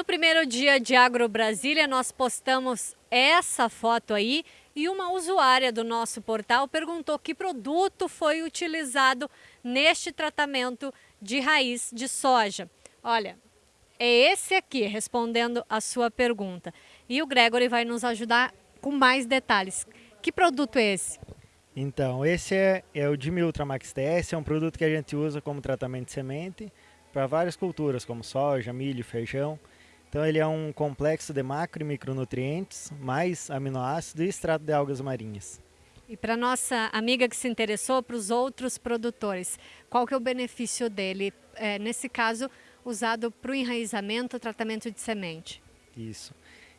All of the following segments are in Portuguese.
No primeiro dia de Agro Brasília, nós postamos essa foto aí e uma usuária do nosso portal perguntou que produto foi utilizado neste tratamento de raiz de soja. Olha, é esse aqui respondendo a sua pergunta. E o Gregory vai nos ajudar com mais detalhes. Que produto é esse? Então, esse é, é o Dimi Ultramax TS, é um produto que a gente usa como tratamento de semente para várias culturas, como soja, milho, feijão. Então ele é um complexo de macro e micronutrientes, mais aminoácidos e extrato de algas marinhas. E para nossa amiga que se interessou, para os outros produtores, qual que é o benefício dele, é, nesse caso, usado para o enraizamento, tratamento de semente? Isso.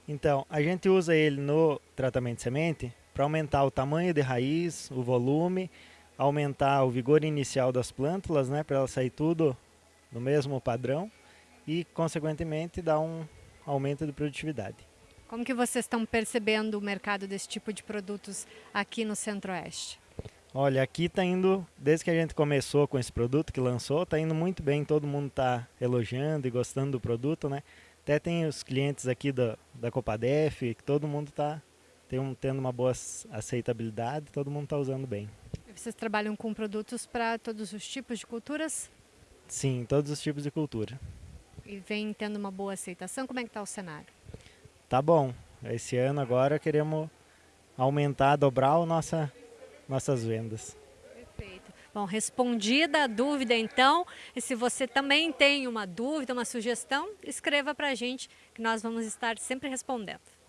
Então, a gente usa ele no tratamento de semente para aumentar o tamanho de raiz, o volume, aumentar o vigor inicial das plântulas, né, para elas sair tudo no mesmo padrão e, consequentemente, dar um aumento de produtividade. Como que vocês estão percebendo o mercado desse tipo de produtos aqui no Centro-Oeste? Olha, aqui está indo, desde que a gente começou com esse produto, que lançou, está indo muito bem, todo mundo está elogiando e gostando do produto, né? Até tem os clientes aqui da, da Copadef, que todo mundo está tendo uma boa aceitabilidade, todo mundo está usando bem. Vocês trabalham com produtos para todos os tipos de culturas? Sim, todos os tipos de cultura e vem tendo uma boa aceitação. Como é que está o cenário? Tá bom. Esse ano agora queremos aumentar, dobrar o nossa, nossas vendas. Perfeito. Bom, respondida a dúvida então, e se você também tem uma dúvida, uma sugestão, escreva para a gente que nós vamos estar sempre respondendo.